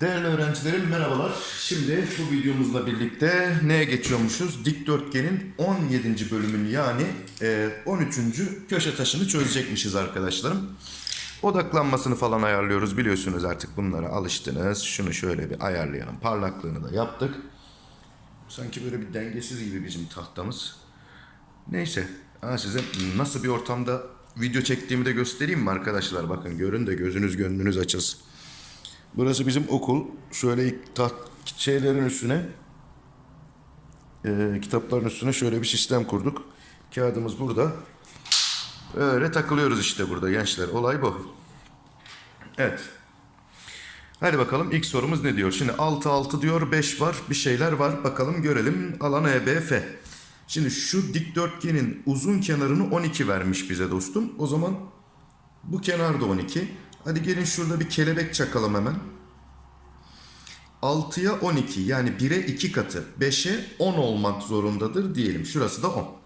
Değerli öğrencilerim merhabalar. Şimdi bu videomuzla birlikte neye geçiyormuşuz? Dikdörtgenin 17. bölümünü yani e, 13. köşe taşını çözecekmişiz arkadaşlarım. Odaklanmasını falan ayarlıyoruz biliyorsunuz artık bunlara alıştınız. Şunu şöyle bir ayarlayalım. Parlaklığını da yaptık. Sanki böyle bir dengesiz gibi bizim tahtamız. Neyse. Ha, size nasıl bir ortamda video çektiğimi de göstereyim mi arkadaşlar? Bakın görün de gözünüz gönlünüz açılsın. Burası bizim okul. Şöyle taht şeylerin üstüne e, kitapların üstüne şöyle bir sistem kurduk. Kağıdımız burada. Öyle takılıyoruz işte burada gençler. Olay bu. Evet. Hadi bakalım ilk sorumuz ne diyor? Şimdi 6 6 diyor 5 var bir şeyler var. Bakalım görelim alan EBF. Şimdi şu dikdörtgenin uzun kenarını 12 vermiş bize dostum. O zaman bu kenar da 12. Hadi gelin şurada bir kelebek çakalım hemen. 6'ya 12 yani 1'e 2 katı 5'e 10 olmak zorundadır diyelim. Şurası da 10.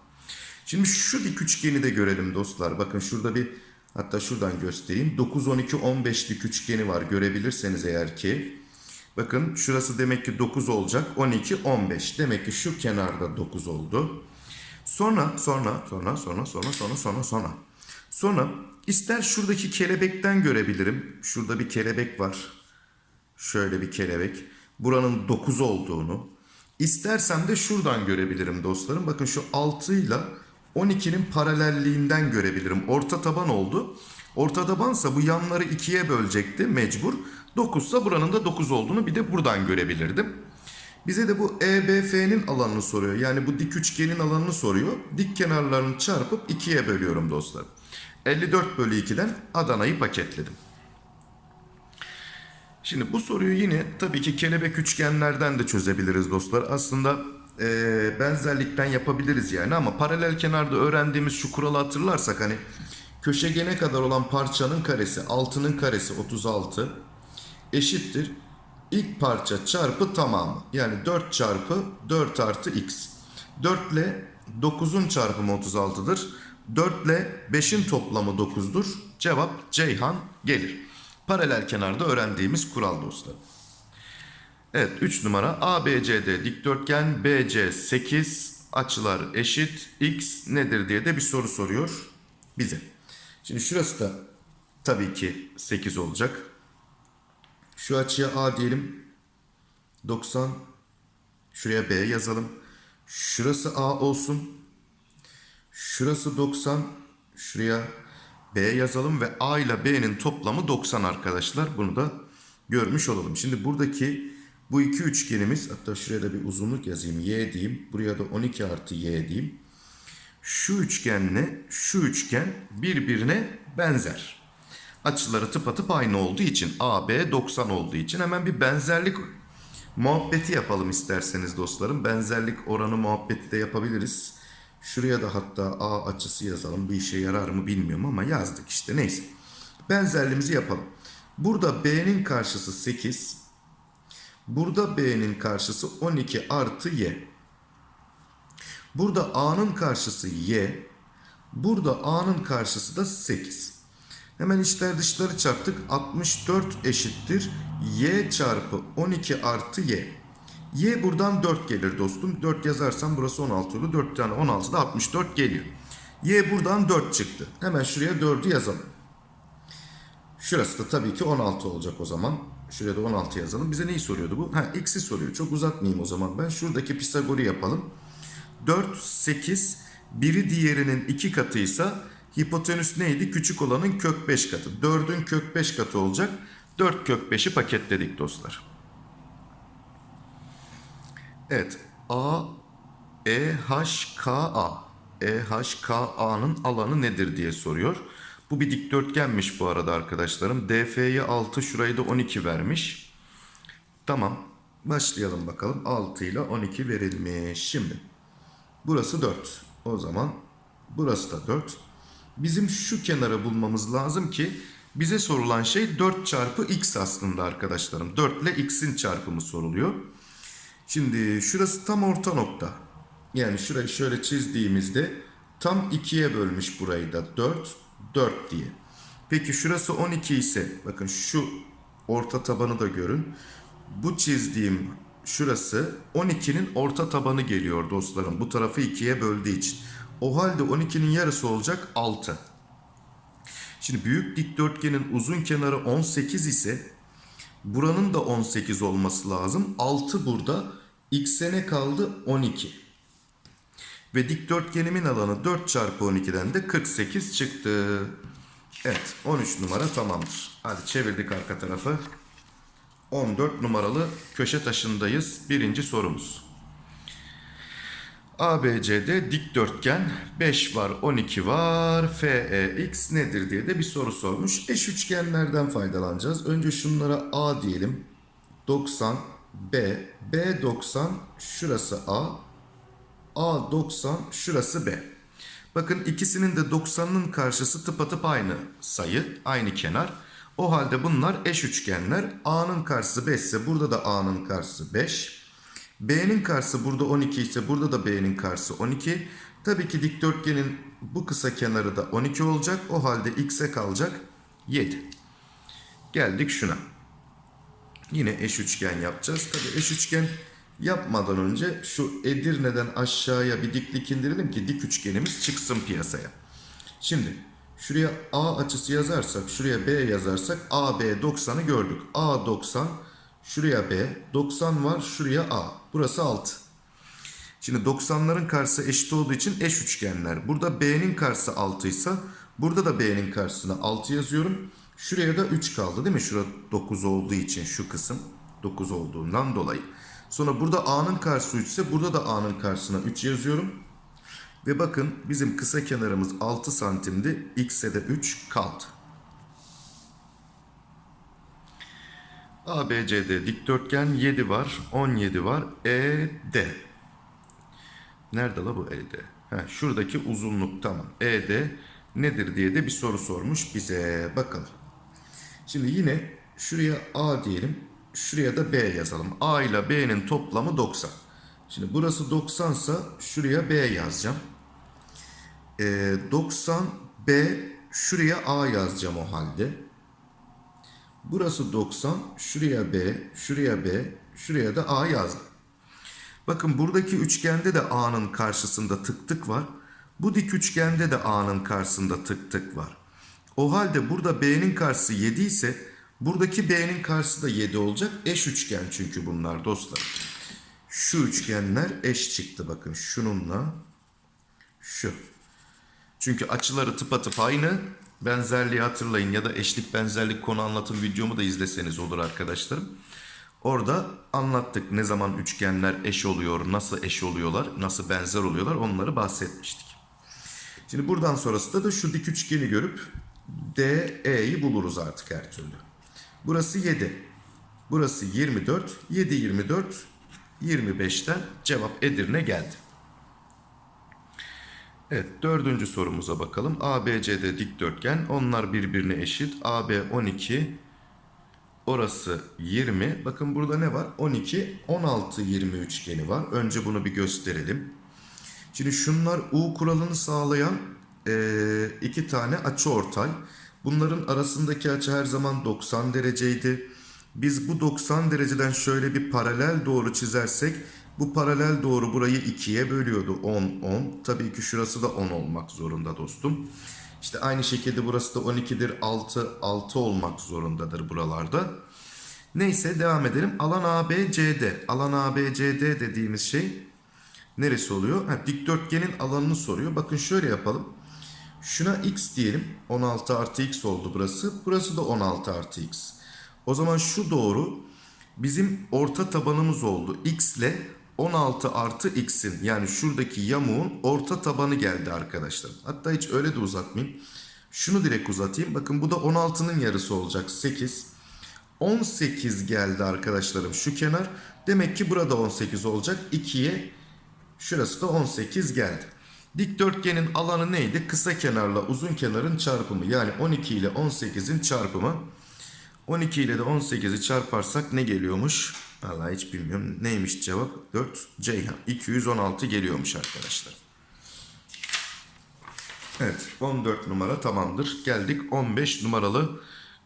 Şimdi şu dik üçgeni de görelim dostlar. Bakın şurada bir hatta şuradan göstereyim. 9, 12, 15 dik üçgeni var görebilirseniz eğer ki. Bakın şurası demek ki 9 olacak. 12, 15. Demek ki şu kenarda 9 oldu. Sonra, sonra, sonra, sonra, sonra, sonra, sonra, sonra. Sonra ister şuradaki kelebekten görebilirim. Şurada bir kelebek var. Şöyle bir kelebek. Buranın 9 olduğunu. İstersem de şuradan görebilirim dostlarım. Bakın şu 6 ile 12'nin paralelliğinden görebilirim. Orta taban oldu. Orta tabansa bu yanları ikiye bölecekti mecbur. 9 ise buranın da 9 olduğunu bir de buradan görebilirdim. Bize de bu EBF'nin alanını soruyor. Yani bu dik üçgenin alanını soruyor. Dik kenarlarını çarpıp ikiye bölüyorum dostlar. 54 bölü 2'den Adana'yı paketledim. Şimdi bu soruyu yine tabii ki kelebek üçgenlerden de çözebiliriz dostlar. Aslında eee, benzerlikten yapabiliriz yani ama paralel kenarda öğrendiğimiz şu kuralı hatırlarsak hani köşegene kadar olan parçanın karesi 6'nın karesi 36 eşittir ilk parça çarpı tamamı. Yani 4 çarpı 4 artı x. 4 ile 9'un çarpımı 36'dır. 4 ile 5'in toplamı 9'dur. Cevap Ceyhan gelir. Paralel kenarda öğrendiğimiz kural dostlar. Evet 3 numara ABCD dikdörtgen BC 8 açılar eşit x nedir diye de bir soru soruyor bize. Şimdi şurası da tabii ki 8 olacak. Şu açıya A diyelim. 90. Şuraya B yazalım. Şurası A olsun. Şurası 90. Şuraya B yazalım ve A ile B'nin toplamı 90 arkadaşlar. Bunu da görmüş olalım. Şimdi buradaki bu iki üçgenimiz hatta şuraya da bir uzunluk yazayım. Y diyeyim. Buraya da 12 artı Y diyeyim. Şu üçgenle şu üçgen birbirine benzer açıları tıpatıp aynı olduğu için AB 90 olduğu için hemen bir benzerlik muhabbeti yapalım isterseniz dostlarım. Benzerlik oranı muhabbeti de yapabiliriz. Şuraya da hatta A açısı yazalım. Bir işe yarar mı bilmiyorum ama yazdık işte neyse. Benzerliğimizi yapalım. Burada B'nin karşısı 8. Burada B'nin karşısı 12 artı Y. Burada A'nın karşısı Y. Burada A'nın karşısı da 8. Hemen içler dışları çarptık. 64 eşittir. Y çarpı 12 artı Y. Y buradan 4 gelir dostum. 4 yazarsam burası 16 olur. 4 tane 16 da 64 geliyor. Y buradan 4 çıktı. Hemen şuraya 4'ü yazalım. Şurası da tabii ki 16 olacak o zaman. Şuraya da 16 yazalım. Bize neyi soruyordu bu? Ha x'i soruyor. Çok uzatmayayım o zaman ben. Şuradaki Pisagor'u yapalım. 4, 8, biri diğerinin 2 katıysa hipotenüs neydi? Küçük olanın kök 5 katı. 4'ün kök 5 katı olacak. 4 kök 5'i paketledik dostlar. Evet. A, E, H, K, A. E, H, K, A'nın alanı nedir diye soruyor. Bu bir dikdörtgenmiş bu arada arkadaşlarım. DF'ye 6, şurayı da 12 vermiş. Tamam. Başlayalım bakalım. 6 ile 12 verilmiş. Şimdi. Burası 4. O zaman burası da 4. Bizim şu kenarı bulmamız lazım ki bize sorulan şey 4 çarpı x aslında arkadaşlarım. 4 ile x'in çarpımı soruluyor. Şimdi şurası tam orta nokta. Yani şurayı şöyle çizdiğimizde Tam 2'ye bölmüş burayı da 4, 4 diye. Peki şurası 12 ise bakın şu orta tabanı da görün. Bu çizdiğim şurası 12'nin orta tabanı geliyor dostlarım. Bu tarafı 2'ye böldüğü için. O halde 12'nin yarısı olacak 6. Şimdi büyük dikdörtgenin uzun kenarı 18 ise buranın da 18 olması lazım. 6 burada. X'e ne kaldı? 12. Ve dikdörtgenimin alanı 4 çarpı 12'den de 48 çıktı. Evet 13 numara tamamdır. Hadi çevirdik arka tarafı. 14 numaralı köşe taşındayız. Birinci sorumuz. ABC'de dikdörtgen 5 var 12 var FEX nedir diye de bir soru sormuş. Eş üçgenlerden faydalanacağız. Önce şunlara A diyelim. 90 B B 90 şurası A A 90 şurası B. Bakın ikisinin de 90'ın karşısı tıpatıp aynı sayı, aynı kenar. O halde bunlar eş üçgenler. A'nın karşısı 5 ise burada da A'nın karşısı 5. B'nin karşısı burada 12 ise burada da B'nin karşısı 12. Tabii ki dikdörtgenin bu kısa kenarı da 12 olacak. O halde X'e kalacak 7. Geldik şuna. Yine eş üçgen yapacağız. Tabii eş üçgen yapmadan önce şu Edirne'den aşağıya bir diklik indirelim ki dik üçgenimiz çıksın piyasaya. Şimdi şuraya A açısı yazarsak, şuraya B yazarsak AB 90'ı gördük. A 90, şuraya B, 90 var, şuraya A. Burası 6. Şimdi 90'ların karşısı eşit olduğu için eş üçgenler. Burada B'nin karşısı 6 ise burada da B'nin karşısına 6 yazıyorum. Şuraya da 3 kaldı değil mi? Şurada 9 olduğu için şu kısım 9 olduğundan dolayı. Sonra burada A'nın karşısı 3 ise burada da A'nın karşısına 3 yazıyorum. Ve bakın bizim kısa kenarımız 6 santimdi. X'e de 3 kaldı. ABCD dikdörtgen 7 var. 17 var. ED. Nerede la bu ED? Ha, şuradaki uzunluk tamam. ED nedir diye de bir soru sormuş bize. Bakalım. Şimdi yine şuraya A diyelim. Şuraya da B yazalım. A ile B'nin toplamı 90. Şimdi burası 90 ise şuraya B yazacağım. Ee, 90 B şuraya A yazacağım o halde. Burası 90 şuraya B şuraya B şuraya da A yazdım. Bakın buradaki üçgende de A'nın karşısında tık tık var. Bu dik üçgende de A'nın karşısında tık tık var. O halde burada B'nin karşısı 7 ise buradaki B'nin karşısı da 7 olacak. Eş üçgen çünkü bunlar dostlar. Şu üçgenler eş çıktı bakın şununla şu. Çünkü açıları tıpatıp aynı. Benzerliği hatırlayın ya da eşlik benzerlik konu anlatım videomu da izleseniz olur arkadaşlarım. Orada anlattık ne zaman üçgenler eş oluyor, nasıl eş oluyorlar, nasıl benzer oluyorlar onları bahsetmiştik. Şimdi buradan sonrasında da şu dik üçgeni görüp DE'yi buluruz artık her türlü. Burası 7. Burası 24. 7 24 25'ten cevap Edirne geldi. Evet dördüncü sorumuza bakalım. ABCD dikdörtgen. Onlar birbirine eşit. AB 12. Orası 20. Bakın burada ne var? 12, 16, 20 üçgeni var. Önce bunu bir gösterelim. Şimdi şunlar U kuralını sağlayan e, iki tane açı ortay. Bunların arasındaki açı her zaman 90 dereceydi. Biz bu 90 dereceden şöyle bir paralel doğru çizersek bu paralel doğru burayı ikiye bölüyordu. 10, 10. Tabii ki şurası da 10 olmak zorunda dostum. İşte aynı şekilde burası da 12'dir. 6, 6 olmak zorundadır buralarda. Neyse devam edelim. Alan ABCD. Alan ABCD dediğimiz şey neresi oluyor? Ha, dikdörtgenin alanını soruyor. Bakın şöyle yapalım. Şuna x diyelim. 16 artı x oldu burası. Burası da 16 artı x. O zaman şu doğru bizim orta tabanımız oldu. x ile 16 artı x'in yani şuradaki yamuğun orta tabanı geldi arkadaşlar. Hatta hiç öyle de uzatmayayım. Şunu direkt uzatayım. Bakın bu da 16'nın yarısı olacak. 8. 18 geldi arkadaşlarım şu kenar. Demek ki burada 18 olacak. 2'ye şurası da 18 geldi. Dikdörtgenin alanı neydi? Kısa kenarla uzun kenarın çarpımı. Yani 12 ile 18'in çarpımı. 12 ile de 18'i çarparsak ne geliyormuş? Vallahi hiç bilmiyorum. Neymiş cevap? 4 Ceyhan. 216 geliyormuş arkadaşlar. Evet 14 numara tamamdır. Geldik 15 numaralı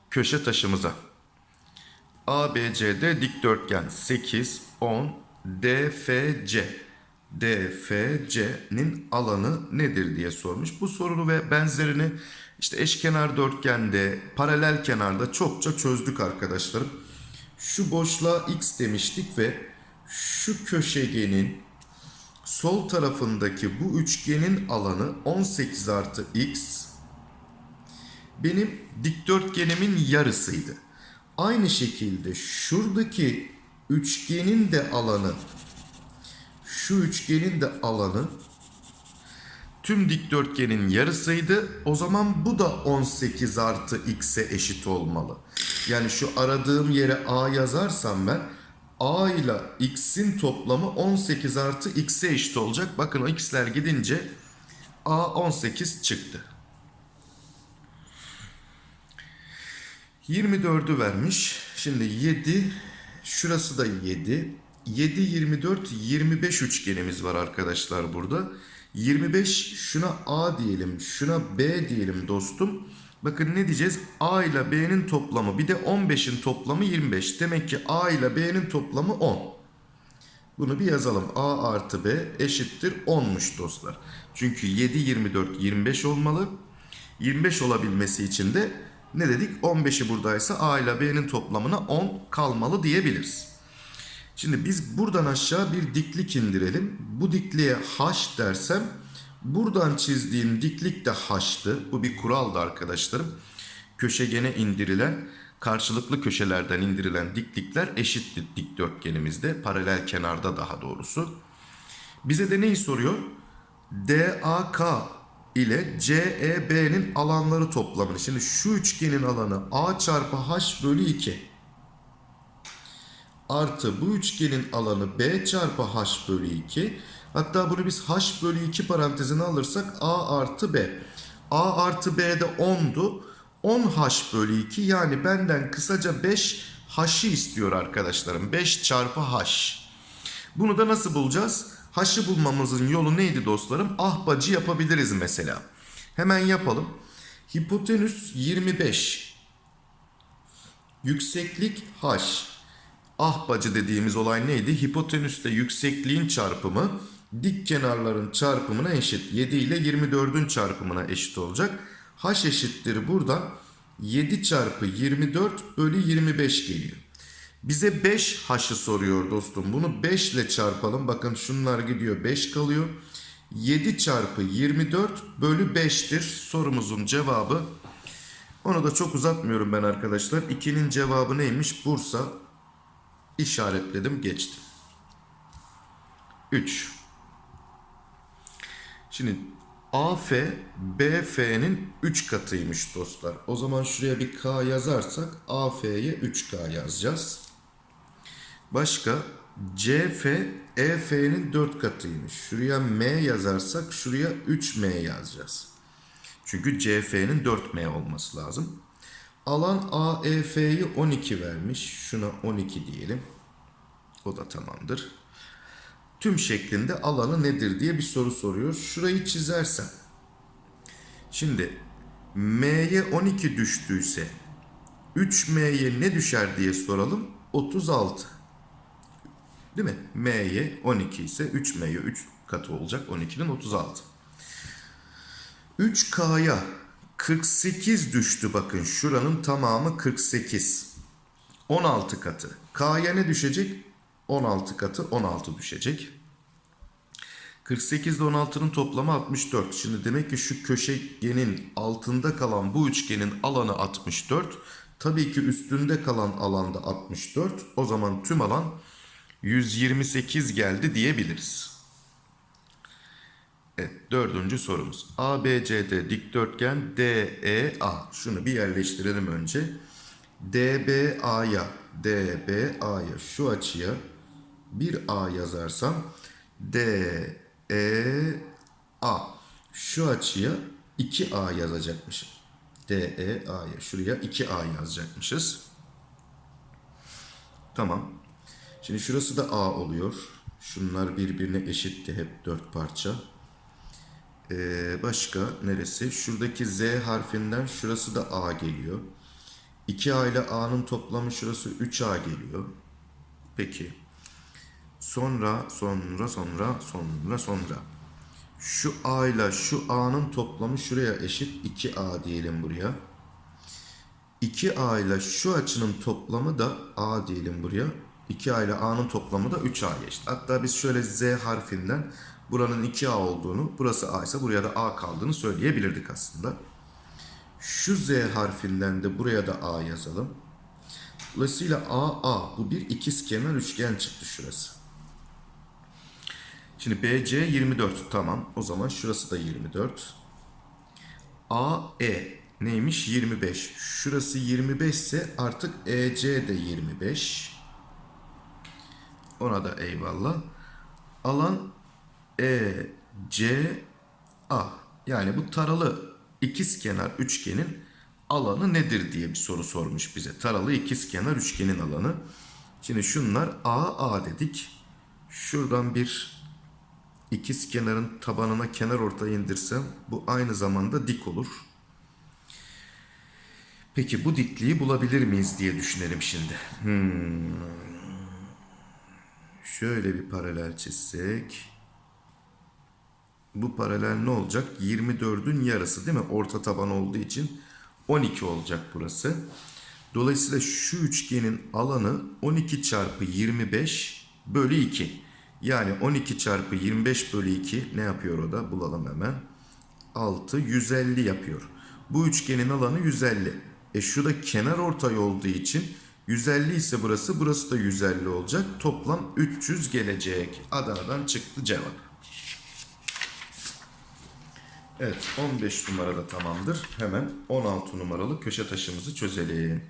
köşe taşımıza. ABCD dikdörtgen 8, 10, DFC. DFC'nin alanı nedir diye sormuş. Bu sorunu ve benzerini işte eşkenar dörtgende, paralel kenarda çokça çözdük arkadaşlarım. Şu boşluğa x demiştik ve şu köşegenin sol tarafındaki bu üçgenin alanı 18 artı x benim dikdörtgenimin yarısıydı. Aynı şekilde şuradaki üçgenin de alanı şu üçgenin de alanı tüm dikdörtgenin yarısıydı. O zaman bu da 18 artı x'e eşit olmalı. Yani şu aradığım yere a yazarsam ben a ile x'in toplamı 18 artı x'e eşit olacak. Bakın o x'ler gidince a 18 çıktı. 24'ü vermiş. Şimdi 7 şurası da 7. 7 24 25 üçgenimiz var arkadaşlar burada. 25 şuna A diyelim, şuna B diyelim dostum. Bakın ne diyeceğiz? A ile B'nin toplamı bir de 15'in toplamı 25. Demek ki A ile B'nin toplamı 10. Bunu bir yazalım. A artı B eşittir 10'muş dostlar. Çünkü 7, 24, 25 olmalı. 25 olabilmesi için de ne dedik? 15'i buradaysa A ile B'nin toplamına 10 kalmalı diyebiliriz. Şimdi biz buradan aşağı bir diklik indirelim. Bu dikliğe H dersem buradan çizdiğim diklik de H'tı. Bu bir kuraldı arkadaşlarım. Köşegene indirilen karşılıklı köşelerden indirilen diklikler eşittir dikdörtgenimizde. Paralel kenarda daha doğrusu. Bize de neyi soruyor? DAK ile CEB'nin alanları toplamını. Şimdi şu üçgenin alanı A çarpı H bölü 2 artı bu üçgenin alanı B çarpı H bölü 2. Hatta bunu biz H bölü 2 parantezine alırsak A artı B. A artı B de 10'du. 10 H bölü 2 yani benden kısaca 5 H'ı istiyor arkadaşlarım. 5 çarpı H. Bunu da nasıl bulacağız? H'ı bulmamızın yolu neydi dostlarım? Ahbacı yapabiliriz mesela. Hemen yapalım. Hipotenüs 25. Yükseklik H. Ahbacı dediğimiz olay neydi? Hipotenüste yüksekliğin çarpımı dik kenarların çarpımına eşit. 7 ile 24'ün çarpımına eşit olacak. H eşittir burada 7 çarpı 24 bölü 25 geliyor. Bize 5 H'ı soruyor dostum. Bunu 5 ile çarpalım. Bakın şunlar gidiyor 5 kalıyor. 7 çarpı 24 bölü 5'tir sorumuzun cevabı. Onu da çok uzatmıyorum ben arkadaşlar. 2'nin cevabı neymiş? Bursa işaretledim geçtim. 3. Şimdi AF BF'nin 3 katıymış dostlar. O zaman şuraya bir K yazarsak AF'ye 3K yazacağız. Başka CF EF'nin 4 katıymış. Şuraya M yazarsak şuraya 3M yazacağız. Çünkü CF'nin 4M olması lazım. Alan AEF'yi 12 vermiş. Şuna 12 diyelim. O da tamamdır. Tüm şeklinde alanı nedir diye bir soru soruyor. Şurayı çizersem. Şimdi M'ye 12 düştüyse 3M'ye ne düşer diye soralım. 36. Değil mi? M'ye 12 ise 3M'ye 3 katı olacak. 12'nin 36. 3K'ya 48 düştü bakın şuranın tamamı 48. 16 katı. K'ya ne düşecek? 16 katı 16 düşecek. 48 ile 16'nın toplamı 64. Şimdi demek ki şu köşegenin altında kalan bu üçgenin alanı 64. Tabii ki üstünde kalan alanda 64. O zaman tüm alan 128 geldi diyebiliriz. Evet dördüncü sorumuz. ABCD dikdörtgen DEA. Şunu bir yerleştirelim önce. DBA'ya DBA'ya şu açıya bir A yazarsam DEA şu açıya 2A yazacakmışım. DEA'ya şuraya 2A yazacakmışız. Tamam. Şimdi şurası da A oluyor. Şunlar birbirine eşitti hep dört parça. Ee, başka neresi? Şuradaki Z harfinden şurası da A geliyor. 2A ile A'nın toplamı şurası 3A geliyor. Peki. Sonra, sonra, sonra, sonra, sonra. Şu A ile şu A'nın toplamı şuraya eşit. 2A diyelim buraya. 2A ile şu açının toplamı da A diyelim buraya. 2A ile A'nın toplamı da 3A eşit. Hatta biz şöyle Z harfinden buranın 2A olduğunu, burası A ise buraya da A kaldığını söyleyebilirdik aslında. Şu Z harfinden de buraya da A yazalım. Dolayısıyla A, A. Bu bir ikizkenar üçgen çıktı şurası. Şimdi BC 24. Tamam. O zaman şurası da 24. AE neymiş? 25. Şurası 25 ise artık EC de 25. Ona da eyvallah. Alan ECA. Yani bu taralı ikizkenar üçgenin alanı nedir diye bir soru sormuş bize. Taralı ikizkenar üçgenin alanı. Şimdi şunlar AA dedik. Şuradan bir ikiz kenarın tabanına kenar ortayı indirsem bu aynı zamanda dik olur. Peki bu dikliği bulabilir miyiz diye düşünelim şimdi. Hmm. Şöyle bir paralel çizsek. Bu paralel ne olacak? 24'ün yarısı değil mi? Orta taban olduğu için 12 olacak burası. Dolayısıyla şu üçgenin alanı 12 çarpı 25 bölü 2. Yani 12 çarpı 25 bölü 2 ne yapıyor o da? Bulalım hemen. 6, 150 yapıyor. Bu üçgenin alanı 150. E şu da kenar ortay olduğu için 150 ise burası, burası da 150 olacak. Toplam 300 gelecek. Adana'dan çıktı cevap. Evet 15 numarada tamamdır. Hemen 16 numaralı köşe taşımızı çözelim.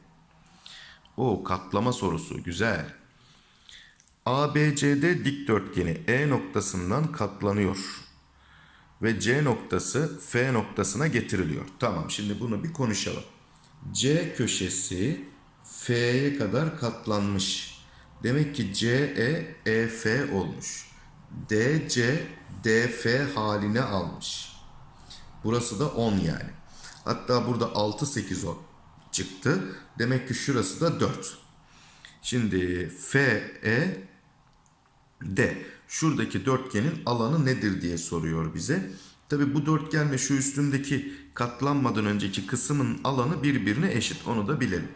O katlama sorusu güzel. ABCD dikdörtgeni E noktasından katlanıyor. Ve C noktası F noktasına getiriliyor. Tamam şimdi bunu bir konuşalım. C köşesi F'ye kadar katlanmış. Demek ki CE EF olmuş. DC DF haline almış. Burası da 10 yani. Hatta burada 6 8 10 çıktı. Demek ki şurası da 4. Şimdi FE D. Şuradaki dörtgenin alanı nedir diye soruyor bize. Tabi bu dörtgenle şu üstündeki katlanmadan önceki kısmın alanı birbirine eşit. Onu da bilelim.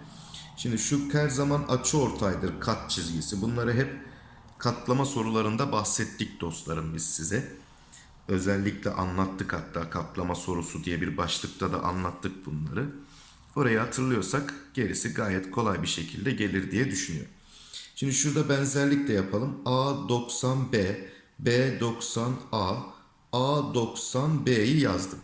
Şimdi şu her zaman açı ortaydır kat çizgisi. Bunları hep katlama sorularında bahsettik dostlarım biz size. Özellikle anlattık hatta katlama sorusu diye bir başlıkta da anlattık bunları. Orayı hatırlıyorsak gerisi gayet kolay bir şekilde gelir diye düşünüyorum. Şimdi şurada benzerlik de yapalım. A90B, B90A, A90B'yi yazdım.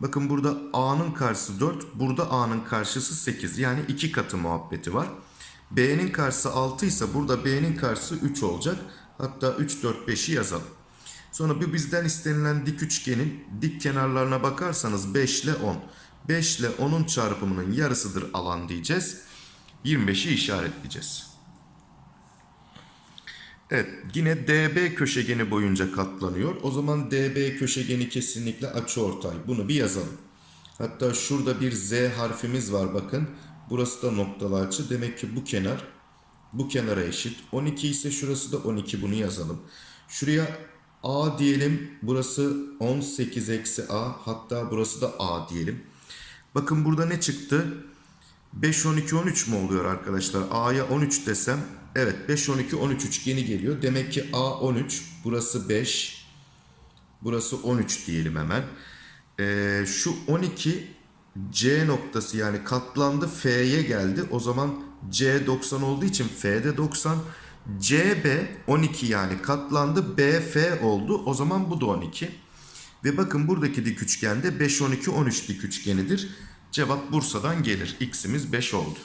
Bakın burada A'nın karşısı 4, burada A'nın karşısı 8. Yani iki katı muhabbeti var. B'nin karşısı 6 ise burada B'nin karşısı 3 olacak. Hatta 3, 4, 5'i yazalım. Sonra bir bizden istenilen dik üçgenin dik kenarlarına bakarsanız 5 ile 10. 5 ile 10'un çarpımının yarısıdır alan diyeceğiz. 25'i işaretleyeceğiz. Evet yine DB köşegeni boyunca katlanıyor. O zaman DB köşegeni kesinlikle açıortay. Bunu bir yazalım. Hatta şurada bir Z harfimiz var bakın. Burası da noktalı açı. Demek ki bu kenar bu kenara eşit. 12 ise şurası da 12 bunu yazalım. Şuraya A diyelim. Burası 18 eksi A. Hatta burası da A diyelim. Bakın burada ne çıktı? 5, 12, 13 mu oluyor arkadaşlar? A'ya 13 desem. Evet 5, 12, 13 üçgeni geliyor. Demek ki A 13. Burası 5. Burası 13 diyelim hemen. Ee, şu 12 C noktası yani katlandı F'ye geldi. O zaman C 90 olduğu için F'de 90. CB 12 yani katlandı. BF oldu. O zaman bu da 12. Ve bakın buradaki dik üçgende 5, 12, 13 dik üçgenidir. Cevap Bursa'dan gelir. X'imiz 5 oldu.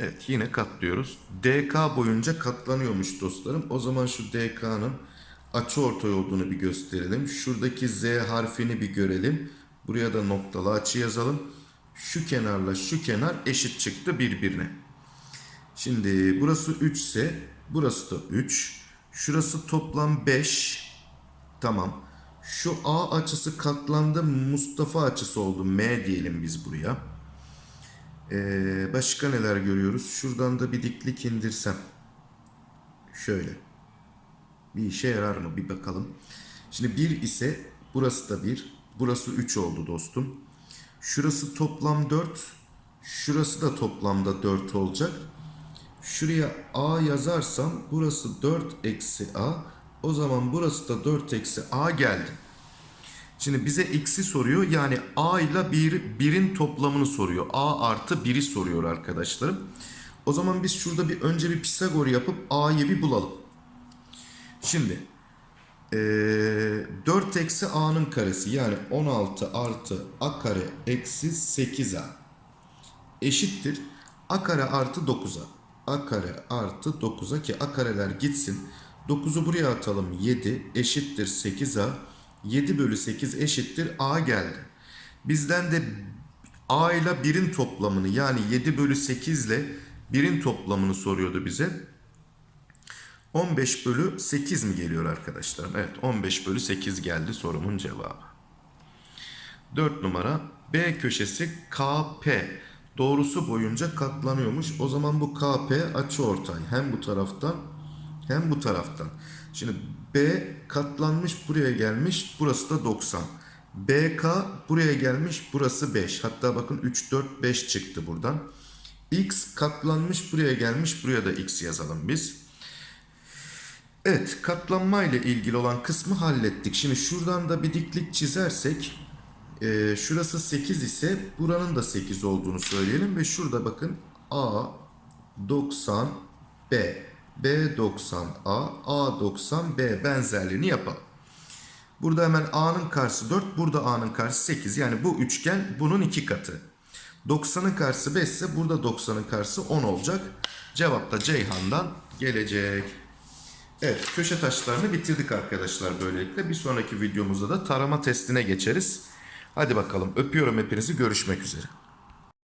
Evet yine katlıyoruz. DK boyunca katlanıyormuş dostlarım. O zaman şu DK'nın açıortay olduğunu bir gösterelim. Şuradaki Z harfini bir görelim. Buraya da noktalı açı yazalım. Şu kenarla şu kenar eşit çıktı birbirine. Şimdi burası 3 ise burası da 3. Şurası toplam 5. Tamam. Şu A açısı katlandı. Mustafa açısı oldu. M diyelim biz buraya. Ee, başka neler görüyoruz? Şuradan da bir diklik indirsem. Şöyle. Bir işe yarar mı? Bir bakalım. Şimdi 1 ise burası da 1. Burası 3 oldu dostum. Şurası toplam 4. Şurası da toplamda 4 olacak. Şuraya A yazarsam burası 4 eksi A. O zaman burası da 4 eksi A geldi. Şimdi bize x'i soruyor. Yani A ile 1, 1'in toplamını soruyor. A artı 1'i soruyor arkadaşlarım. O zaman biz şurada bir önce bir Pisagor yapıp A'yı bir bulalım. Şimdi eee 4 eksi A'nın karesi yani 16 artı A kare eksi 8A eşittir. A kare artı 9'a. A kare artı 9'a ki A kareler gitsin. 9'u buraya atalım. 7 eşittir 8A. 7 bölü 8 eşittir A geldi. Bizden de A ile 1'in toplamını yani 7 bölü 8 ile 1'in toplamını soruyordu bize. 15 bölü 8 mi geliyor arkadaşlarım? Evet 15 bölü 8 geldi sorumun cevabı. 4 numara B köşesi KP doğrusu boyunca katlanıyormuş. O zaman bu KP açıortay hem bu taraftan hem bu taraftan. Şimdi B katlanmış buraya gelmiş burası da 90. BK buraya gelmiş burası 5. Hatta bakın 3 4 5 çıktı buradan. X katlanmış buraya gelmiş buraya da X yazalım biz. Evet katlanma ile ilgili olan kısmı hallettik. Şimdi şuradan da bir diklik çizersek e, şurası 8 ise buranın da 8 olduğunu söyleyelim ve şurada bakın A 90 B B 90 A A 90 B benzerliğini yapalım. Burada hemen A'nın karşısı 4 burada A'nın karşısı 8 yani bu üçgen bunun iki katı. 90'ın karşısı 5 ise burada 90'ın karşısı 10 olacak. Cevap da Ceyhan'dan gelecek. Evet köşe taşlarını bitirdik arkadaşlar böylelikle. Bir sonraki videomuzda da tarama testine geçeriz. Hadi bakalım öpüyorum hepinizi görüşmek üzere.